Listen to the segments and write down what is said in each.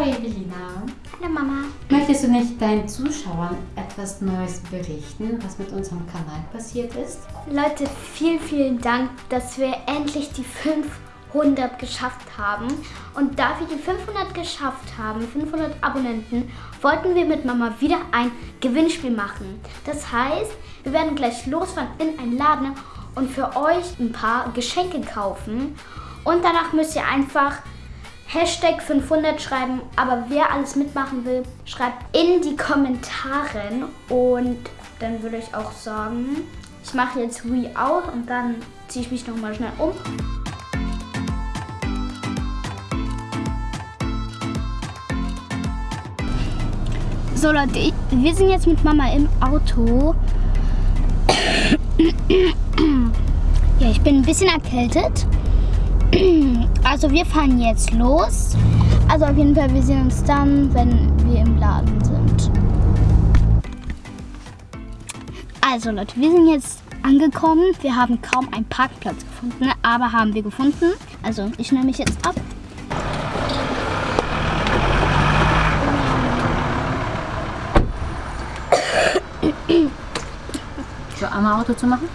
Hallo Evelina. Hallo Mama. Möchtest du nicht deinen Zuschauern etwas Neues berichten, was mit unserem Kanal passiert ist? Leute, vielen, vielen Dank, dass wir endlich die 500 geschafft haben. Und da wir die 500 geschafft haben, 500 Abonnenten, wollten wir mit Mama wieder ein Gewinnspiel machen. Das heißt, wir werden gleich losfahren in einen Laden und für euch ein paar Geschenke kaufen. Und danach müsst ihr einfach Hashtag 500 schreiben. Aber wer alles mitmachen will, schreibt in die Kommentare. Und dann würde ich auch sagen, ich mache jetzt We Out und dann ziehe ich mich nochmal schnell um. So Leute, wir sind jetzt mit Mama im Auto. Ja, ich bin ein bisschen erkältet. Also wir fahren jetzt los. Also auf jeden Fall, wir sehen uns dann, wenn wir im Laden sind. Also Leute, wir sind jetzt angekommen. Wir haben kaum einen Parkplatz gefunden, aber haben wir gefunden. Also ich nehme mich jetzt ab. So, einmal Auto zu machen?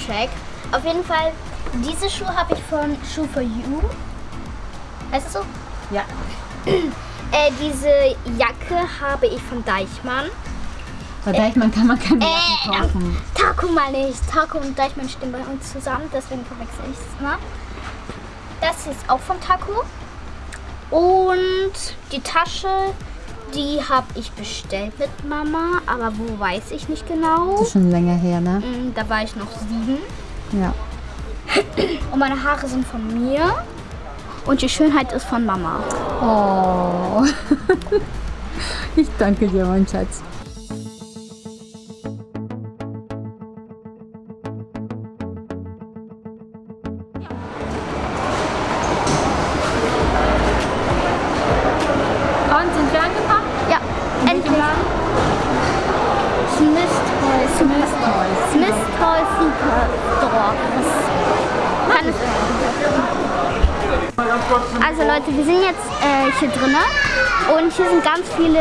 Outfit-Check. Auf jeden Fall, diese Schuhe habe ich von Shoe for You. Heißt das so? Ja. Äh, diese Jacke habe ich von Deichmann. Bei Deichmann kann man keine Äh, Jacken kaufen. Taco mal nicht. Taco und Deichmann stehen bei uns zusammen, deswegen verwechsel ich es immer. Das ist auch von Taco. Und die Tasche, die habe ich bestellt mit Mama, aber wo weiß ich nicht genau. Das ist schon länger her, ne? Mm, Da war ich noch sieben. Ja. Und meine Haare sind von mir. Und die Schönheit ist von Mama. Oh. Ich danke dir, mein Schatz. Kann es Also Leute, wir sind jetzt äh, hier drinnen und hier sind ganz viele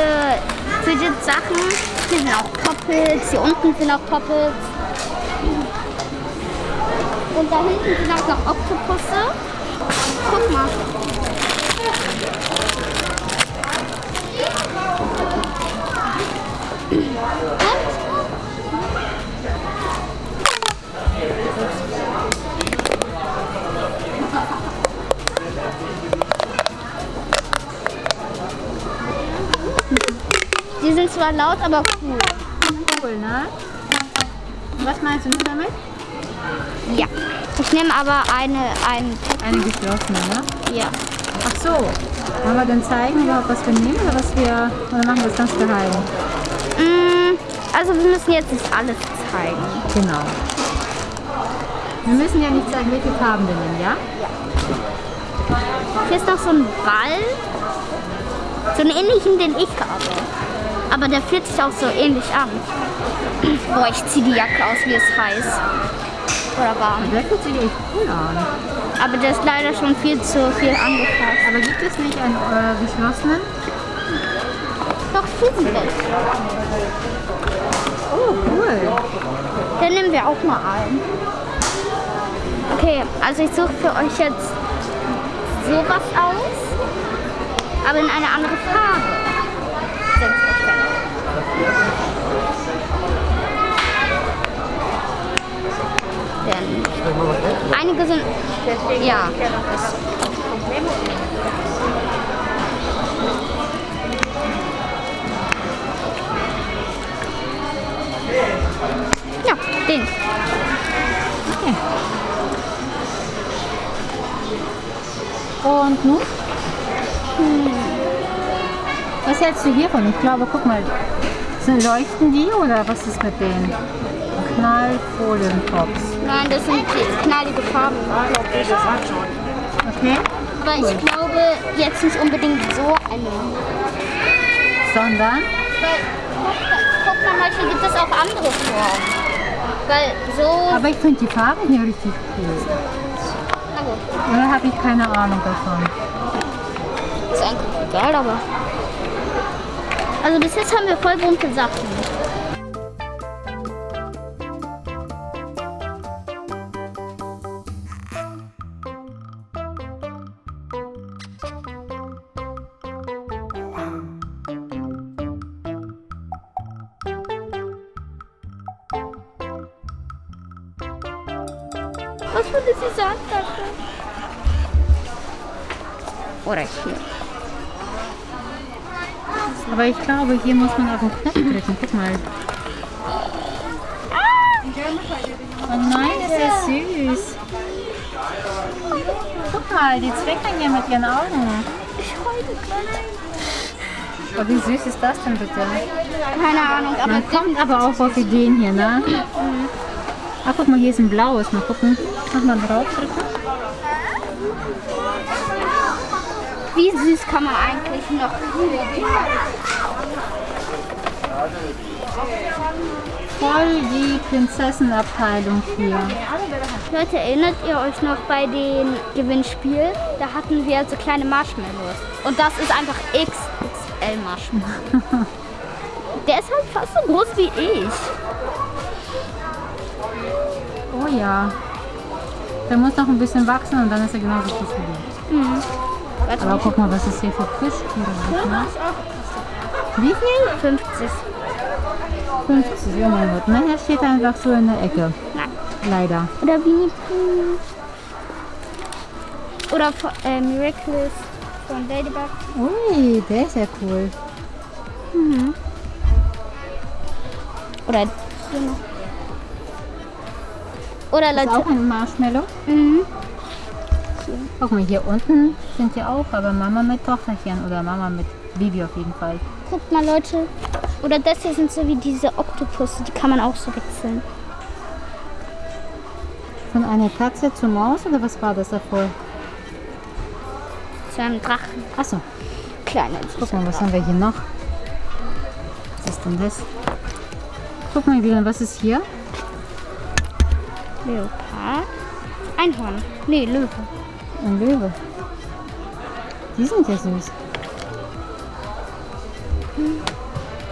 Fidget-Sachen. Hier sind auch Poppets, hier unten sind auch Poppets. Und da hinten sind auch noch Oktopusse. Guck mal. Zwar laut, aber cool. Cool, ne? Was meinst du damit? Ja. Ich nehme aber eine, ein, Eine geschlossene, ne? ja. Ach so. Wollen wir dann zeigen, überhaupt, was wir nehmen oder was wir. Oder machen wir das ganz geheim? Mm, Also wir müssen jetzt nicht alles zeigen. Genau. Wir müssen ja nicht zeigen, welche Farben wir nehmen, ja? Hier ist noch so ein Ball. So einen ähnlichen, den ich habe. Aber der fühlt sich auch so ähnlich an. Boah, ich ziehe die Jacke aus, wie es heiß. Oder warm. Der fühlt sich echt cool an. Aber der ist leider schon viel zu viel angefasst. Aber gibt es nicht einen äh, geschlossenen? Doch, Schießenbild. Oh, cool. Den nehmen wir auch mal ein. Okay, also ich suche für euch jetzt sowas aus, aber in eine andere Farbe. Einige sind, ja, ja, den. Und nun? Was hältst du hiervon? Ich glaube, guck mal, sind leuchten die oder was ist mit denen? Knallfolientops. Nein, das sind knallige Farben. Okay? Aber ich glaube jetzt nicht unbedingt so eine. Sondern? Weil, guck, guck mal, manchmal gibt es auch andere Formen. Weil so, Aber ich finde die Farbe hier richtig cool. na gut. Oder habe ich keine Ahnung davon? Ist eigentlich egal, aber. Also bis jetzt haben wir voll bunte Sachen. Was würde sie sagen dafür? Oder hier. Aber ich glaube, hier muss man auf den Knopf drücken. Guck mal. Oh nein, ist ja süß. Guck mal, die zwinkern hier mit ihren Augen. Ich heule gleich. Oh, wie süß ist das denn bitte? Keine Ahnung, aber Man kommt aber auch auf Ideen hier, ne? Ah, guck mal, hier ist ein blaues. Mal gucken. Mach mal draufdrücken. wie süß kann man eigentlich noch Voll die Prinzessenabteilung hier. Leute, erinnert ihr euch noch bei dem Gewinnspiel? Da hatten wir so kleine Marshmallows. Und das ist einfach XXL Marshmallow. Der ist halt fast so groß wie ich. Oh ja. Der muss noch ein bisschen wachsen und dann ist er genauso groß wie du. Warte, Aber guck mal, was es hier für Plüschtiere gibt. Ne? Wie viel? 50. 50, oh mein Gott. Hier steht einfach so in der Ecke. Nein. Leider. Oder Pooh. Oder äh, Miraculous von Ladybug. Ui, der ist ja cool. Oder hier noch. Oder Das ist Leute. auch ein Marshmallow. Mhm. Guck mal, hier unten sind die auch, aber Mama mit Tochterchen oder Mama mit Bibi auf jeden Fall. Guckt mal, Leute. Oder das hier sind so wie diese Oktopusse, die kann man auch so wechseln. Von einer Katze zur Maus oder was war das davor? Zu einem Drachen. Achso, Kleiner. guck mal, was haben wir hier noch? Was ist denn das? Guck mal, Wilhelm, was ist hier? Leopard. Einhorn. Nee, Löwe. Ein Löwe. Die sind ja süß.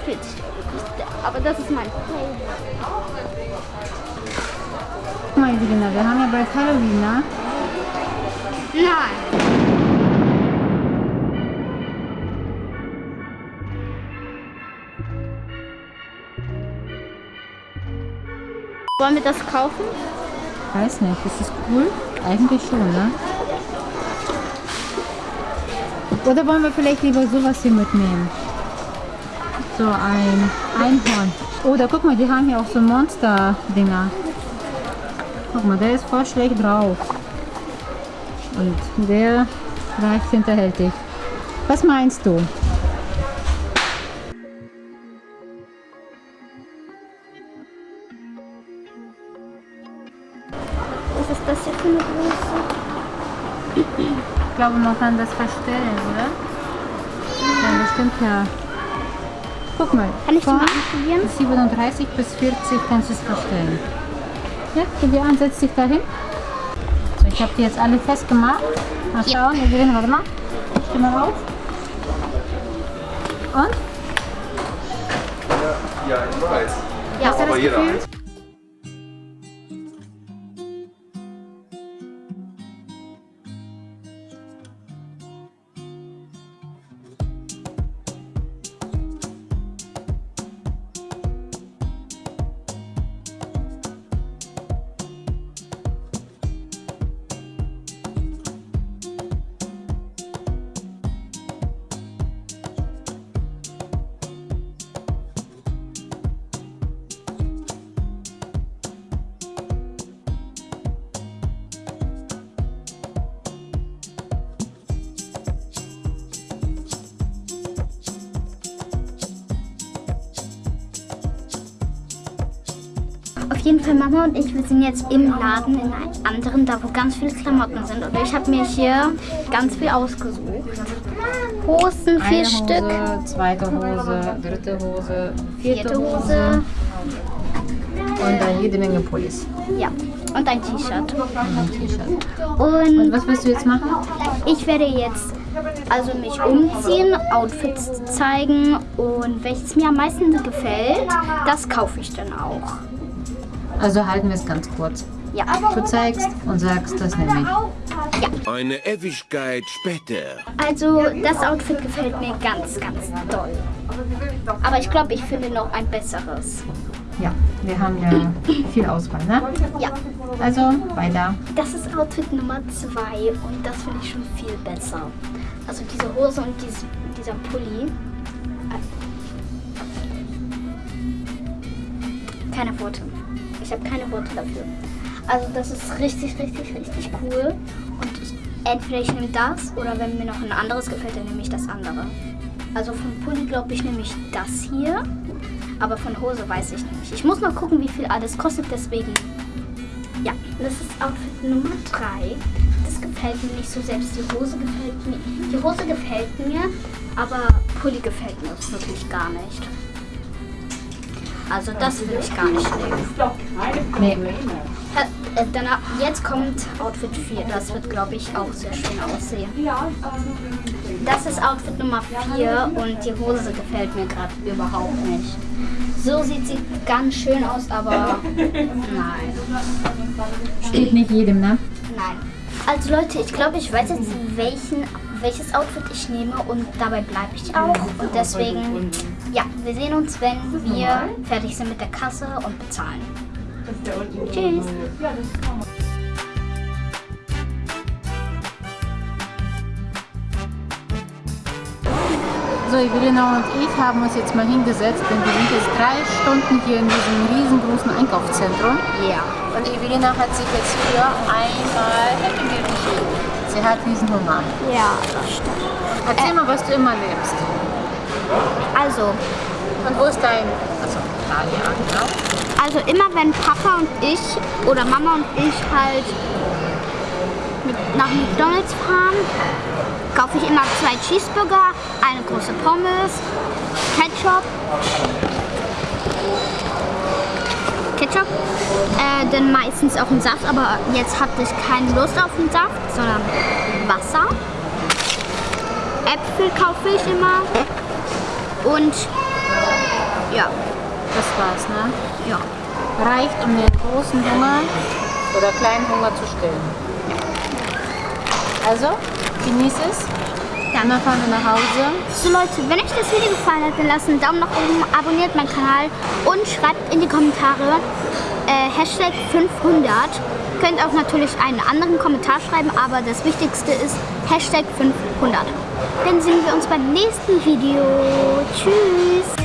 40 Aber das ist mein Favorit. Guck mal, wir haben ja bald Halloween, ne? Nein. Wollen wir das kaufen? Weiß nicht, ist das cool? Eigentlich schon, ne? Oder wollen wir vielleicht lieber sowas hier mitnehmen? So ein Einhorn. Oder guck mal, die haben hier auch so Monster-Dinger. Guck mal, der ist voll schlecht drauf. Und der reicht hinterhältig. Was meinst du? Glaube, man kann das verstellen, oder? Ja, bestimmt ja. Guck mal. Kann ich die von mal anprobieren? 37 bis 40 kannst du es verstellen. Ja, geh dir an, setz dich dahin. So, ich habe die jetzt alle festgemacht. Mal schauen, wir gewinnen, warte mal. Steh mal auf. Und? Ja, ich weiß. Ja, Aber das jeder Gefühl? eins. Jeden Fall, Mama und ich, wir sind jetzt im Laden in einem anderen, da wo ganz viele Klamotten sind. Und ich habe mir hier ganz viel ausgesucht. Hosen, vier Eine Stück. Hose, zweite Hose, dritte Hose, vierte, Vierte Hose. Hose. Und dann jede Menge Pullis Ja. Und ein T-Shirt. und. Und was willst du jetzt machen? ich werde jetzt also mich umziehen, Outfits zeigen und welches mir am meisten gefällt, das kaufe ich dann auch. Also halten wir es ganz kurz. Ja. Du zeigst und sagst, das nehme ich. Eine Ewigkeit später. Also das Outfit gefällt mir ganz, ganz doll. Aber ich glaube, ich finde noch ein besseres. Ja, wir haben ja viel Auswahl, ne? Ja, Also weiter. das ist Outfit Nummer zwei und das finde ich schon viel besser. Also diese Hose und dies, dieser Pulli. Keine Worte. Ich habe keine Worte dafür. Also das ist richtig, richtig, richtig cool. Und ich, entweder ich nehme das oder wenn mir noch ein anderes gefällt, dann nehme ich das andere. Also von Pulli glaube ich nehme ich das hier. Aber von Hose weiß ich nicht. Ich muss mal gucken, wie viel alles kostet, deswegen. Ja, das ist Outfit Nummer 3. Das gefällt mir nicht so selbst. Die Hose gefällt mir. Die Hose gefällt mir, aber Pulli gefällt mir wirklich gar nicht. Also das will ich gar nicht nehmen. Nee. Äh, danach, jetzt kommt Outfit 4. Das wird, glaube ich, auch sehr schön aussehen. Das ist Outfit Nummer 4 und die Hose gefällt mir gerade überhaupt nicht. So sieht sie ganz schön aus, aber nein. Steht nicht jedem, ne? Nein. Also Leute, ich glaube, ich weiß jetzt, welchen, welches Outfit ich nehme und dabei bleibe ich auch. Und deswegen, ja, wir sehen uns, wenn wir fertig sind mit der Kasse und bezahlen. Tschüss. So, Evelina und ich haben uns jetzt mal hingesetzt, denn wir sind jetzt drei Stunden hier in diesem riesengroßen Einkaufszentrum. Ja. Und Evelina hat sich jetzt hier einmal Happy Meal. Sie hat Riesenhunger. Ja, das stimmt. Erzähl mal, was du immer nimmst. Also, Und wo ist dein... Achso, da, ja, genau. also immer wenn Papa und ich oder Mama und ich halt mit, nach McDonalds fahren, kaufe ich immer zwei Cheeseburger, eine große Pommes, Ketchup, Ketchup, äh, dann meistens auch einen Saft, aber jetzt hatte ich keine Lust auf einen Saft, sondern Wasser. Äpfel kaufe ich immer und ja, Das war's, ne? ja. Reicht, um den großen Hunger oder kleinen Hunger zu stillen. Also, genieß es. Dann fahren wir nach Hause. So Leute, wenn euch das Video gefallen hat, dann lasst einen Daumen nach oben, abonniert meinen Kanal und schreibt in die Kommentare äh, Hashtag 500. Könnt auch natürlich einen anderen Kommentar schreiben, aber das Wichtigste ist Hashtag 500. Dann sehen wir uns beim nächsten Video. Tschüss!